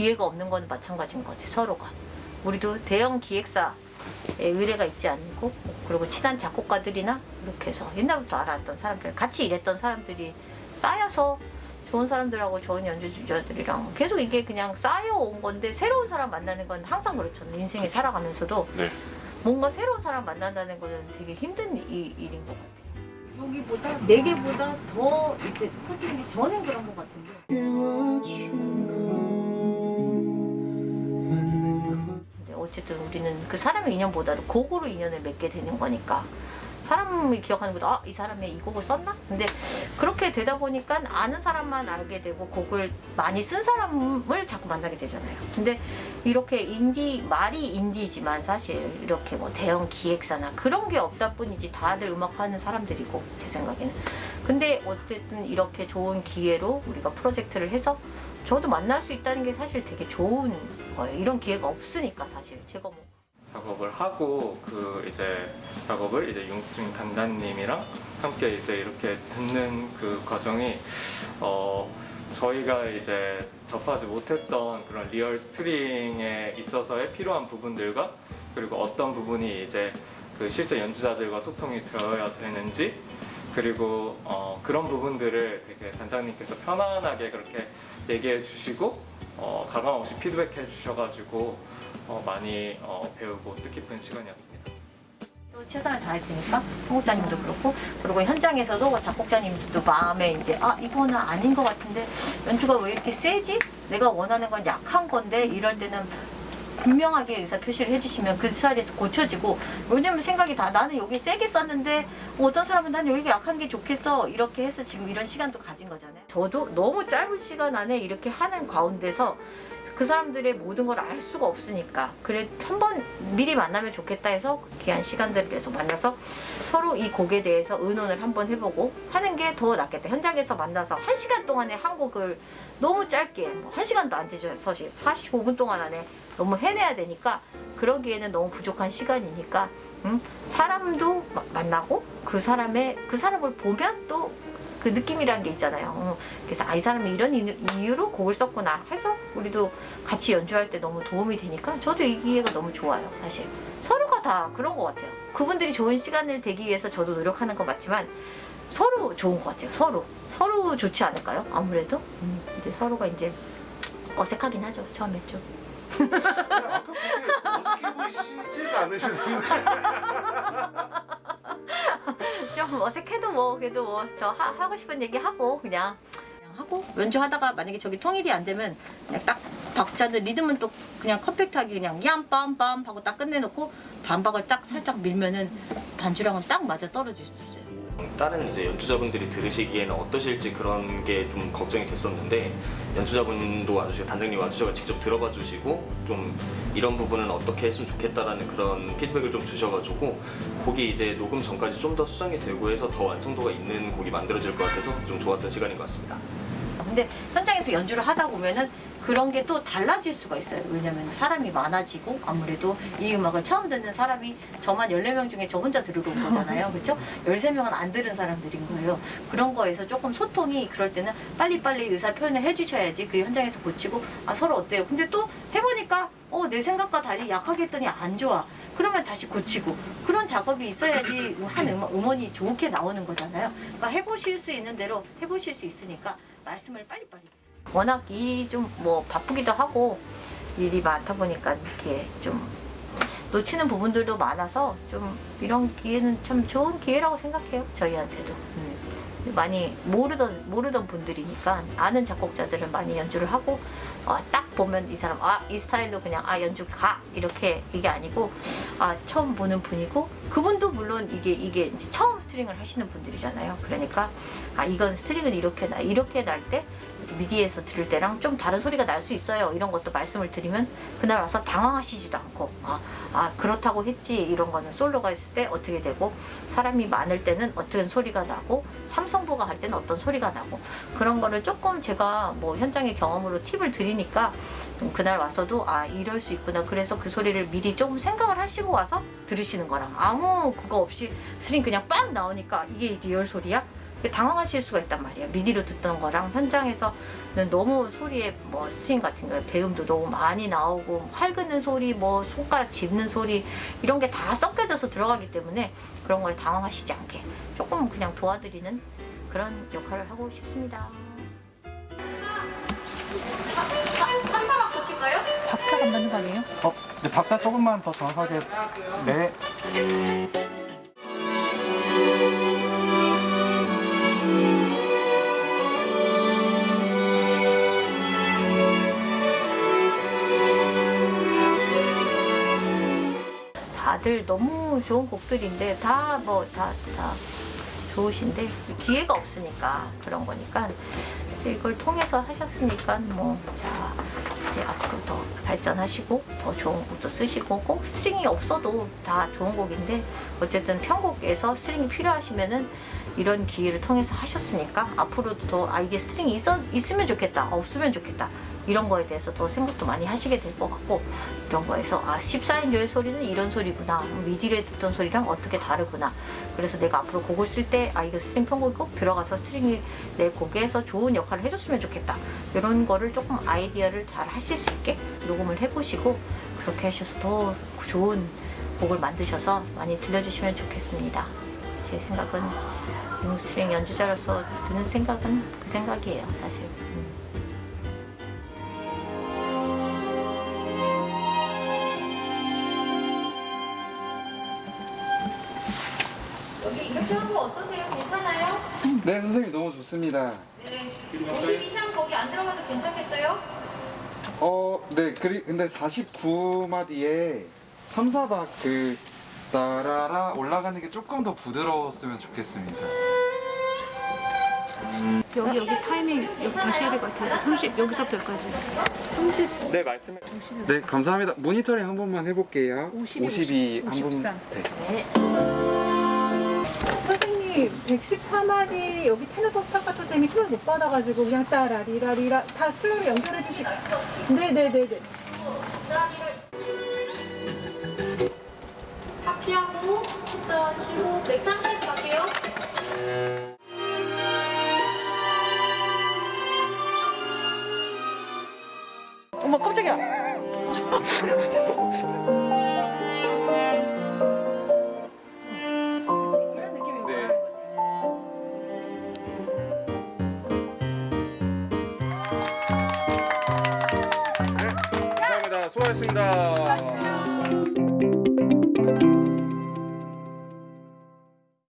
기회가 없는 건 마찬가지인 것 같아 서로가. 우리도 대형 기획사 의뢰가 있지 않고 그리고 친한 작곡가들이나 이렇게 해서 옛날부터 알았던 사람들 같이 일했던 사람들이 쌓여서 좋은 사람들하고 좋은 연주자들이랑 계속 이게 그냥 쌓여온 건데 새로운 사람 만나는 건 항상 그렇잖아요 인생에 살아가면서도. 네. 뭔가 새로운 사람 만난다는 거는 되게 힘든 이- 일인 것 같아요. 여기보다 네 개보다 더 이렇게 커지는 게 저는 그런 것 같은데 어쨌든 우리는 그 사람의 인연보다도 곡으로 인연을 맺게 되는 거니까 사람이 기억하는 것도 아, 이 사람이 이 곡을 썼나? 근데 그렇게 되다 보니까 아는 사람만 알게 되고 곡을 많이 쓴 사람을 자꾸 만나게 되잖아요. 근데 이렇게 인디 말이 인디지만 사실 이렇게 뭐 대형 기획사나 그런 게 없다 뿐이지 다들 음악하는 사람들이고 제 생각에는. 근데 어쨌든 이렇게 좋은 기회로 우리가 프로젝트를 해서 저도 만날 수 있다는 게 사실 되게 좋은 거예요. 이런 기회가 없으니까 사실 제가 뭐 작업을 하고 그 이제 작업을 이제 융스트링 단장님이랑 함께 이제 이렇게 듣는 그 과정이 어 저희가 이제 접하지 못했던 그런 real string에 있어서의 필요한 부분들과 그리고 어떤 부분이 이제 그 실제 연주자들과 소통이 되어야 되는지 그리고 어 그런 부분들을 되게 단장님께서 편안하게 그렇게 얘기해 주시고 어 가감 없이 피드백해 주셔가지고 어 많이 어 배우고 뜻깊은 시간이었습니다. 또 최선을 다할 테니까 통곡자님도 그렇고 그리고 현장에서도 작곡자님도 마음에 이제 아 이거는 아닌 것 같은데 연주가 왜 이렇게 세지? 내가 원하는 건 약한 건데 이럴 때는 분명하게 의사 표시를 해주시면 그 자리에서 고쳐지고 왜냐면 생각이 다 나는 여기 세게 썼는데 뭐 어떤 사람은 난 여기가 약한 게 좋겠어 이렇게 해서 지금 이런 시간도 가진 거잖아요 저도 너무 짧은 시간 안에 이렇게 하는 가운데서 그 사람들의 모든 걸 알 수가 없으니까 그래 한 번 미리 만나면 좋겠다 해서 그 귀한 시간들을 위해서 만나서 서로 이 곡에 대해서 의논을 한번 해보고 하는 게 더 낫겠다. 현장에서 만나서 한 시간 동안에 한 곡을 너무 짧게 뭐한 시간도 안 되죠. 사실 45분 동안 안에 너무 해내야 되니까 그러기에는 너무 부족한 시간이니까 음, 사람도 마- 만나고 그 사람의 그 사람을 보면 또 그 느낌이란 게 있잖아요. 어, 그래서 아, 이 사람이 이런 이유- 이유로 곡을 썼구나 해서 우리도 같이 연주할 때 너무 도움이 되니까 저도 이 기회가 너무 좋아요. 사실 서로가 다 그런 것 같아요. 그분들이 좋은 시간을 되기 위해서 저도 노력하는 건 맞지만 서로 좋은 것 같아요. 서로 서로 좋지 않을까요? 아무래도 음, 이제 서로가 이제 어색하긴 하죠. 처음에 좀. 아까 그렇게 어색해 보이시지가 않으시던데 좀 어색해도 뭐 그래도 뭐 저 하고 싶은 얘기 하고 그냥 그냥 하고 연주하다가 만약에 저기 통일이 안 되면 그냥 딱 박자들 리듬은 또 그냥 컴팩트하게 그냥 얌빰빰 하고 딱 끝내놓고 반박을 딱 살짝 밀면은 반주랑은 딱 맞아 떨어질 수 있어요. 다른 이제 연주자분들이 들으시기에는 어떠실지 그런 게 좀 걱정이 됐었는데 연주자분도 와주시고 단장님 와주셔서 직접 들어봐 주시고 좀 이런 부분은 어떻게 했으면 좋겠다라는 그런 피드백을 좀 주셔가지고 곡이 이제 녹음 전까지 좀 더 수정이 되고 해서 더 완성도가 있는 곡이 만들어질 것 같아서 좀 좋았던 시간인 것 같습니다. 근데 현장에서 연주를 하다 보면은 그런 게 또 달라질 수가 있어요. 왜냐면 사람이 많아지고 아무래도 이 음악을 처음 듣는 사람이 저만 14명 중에 저 혼자 들으러 온 거잖아요. 그렇죠? 13명은 안 들은 사람들인 거예요. 그런 거에서 조금 소통이 그럴 때는 빨리빨리 의사 표현을 해주셔야지 그 현장에서 고치고 아 서로 어때요? 근데 또 해보니까 어 내 생각과 달리 약하게 했더니 안 좋아. 그러면 다시 고치고 그런 작업이 있어야지 한 음원, 음원이 좋게 나오는 거잖아요. 그러니까 해보실 수 있는 대로 해보실 수 있으니까 말씀을 빨리빨리. 워낙 일이 좀 뭐 바쁘기도 하고 일이 많다 보니까 이렇게 좀 놓치는 부분들도 많아서 좀 이런 기회는 참 좋은 기회라고 생각해요. 저희한테도. 음. 많이 모르던 모르던 분들이니까 아는 작곡자들은 많이 연주를 하고 어, 딱 보면 이 사람 아 이 스타일로 그냥 아 연주 가 이렇게 이게 아니고 아 처음 보는 분이고 그분도 물론 이게 이게 처음 string을 하시는 분들이잖아요. 그러니까 아 이건 string은 이렇게 나 이렇게 날 때 MIDI에서 들을 때랑 좀 다른 소리가 날 수 있어요. 이런 것도 말씀을 드리면 그날 와서 당황하시지도 않고 아, 아 그렇다고 했지 이런 거는 솔로가 있을 때 어떻게 되고 사람이 많을 때는 어떤 소리가 나고 삼성부가 할 때는 어떤 소리가 나고 그런 거를 조금 제가 뭐 현장의 경험으로 팁을 드리니까 음, 그날 와서도 아 이럴 수 있구나 그래서 그 소리를 미리 조금 생각을 하시고 와서 들으시는 거랑 아무 그거 없이 string 그냥 빵 나오니까 이게 real 소리야? 당황하실 수가 있단 말이에요. MIDI로 듣던 거랑 현장에서는 너무 소리에 뭐 string 같은 거 배음도 너무 많이 나오고 활 긋는 소리, 뭐 손가락 짚는 소리 이런 게 다 섞여져서 들어가기 때문에 그런 거에 당황하시지 않게 조금 그냥 도와드리는 그런 역할을 하고 싶습니다. 안 맞는 거 아니에요? 어, 네, 박자 조금만 더 정확하게. 네. 다들 너무 좋은 곡들인데 다 뭐 다 다 좋으신데 기회가 없으니까 그런 거니까 이제 이걸 통해서 하셨으니까 뭐 자 이제 앞으로 더 발전하시고 더 좋은 곡도 쓰시고 꼭 string이 없어도 다 좋은 곡인데 어쨌든 편곡에서 string이 필요하시면은 이런 기회를 통해서 하셨으니까 앞으로도 더 아 이게 string이 있어, 있으면 좋겠다 없으면 좋겠다 이런 거에 대해서 더 생각도 많이 하시게 될 것 같고 이런 거에서 아 14인조의 소리는 이런 소리구나. MIDI를 듣던 소리랑 어떻게 다르구나. 그래서 내가 앞으로 곡을 쓸 때 아 이거 string 편곡이 꼭 들어가서 string이 내 곡에서 좋은 역할을 해줬으면 좋겠다. 이런 거를 조금 아이디어를 잘 하실 수 있게 녹음을 해보시고 그렇게 하셔서 더 좋은 곡을 만드셔서 많이 들려주시면 좋겠습니다. 제 생각은 융스트링 연주자로서 드는 생각은 그 생각이에요 사실 거 어떠세요? 괜찮아요? 네, 선생님 너무 좋습니다. 네. 50 이상 거기 안 들어가도 괜찮겠어요? 어, 네, 그리, 근데 49마디에 3, 4박 그, 따라라 올라가는 게 조금 더 부드러웠으면 좋겠습니다. 여기 여기 타이밍 여기 다시 해야 될 것 같아요. 30 여기서부터 여기까지. 30 네 말씀해. 네, 감사합니다. 모니터링 한 번만 해볼게요. 52, 52, 한 번. 53. 네. 네. 선생님 114마디 여기 테누토 스타카토 때문에 힘을 못 받아가지고 그냥 따라리라리라 다 슬러로 연결해 주시고. 네네네네. 하피하고 일단 치고 130 갈게요. 어머 깜짝이야. 고하셨습니다.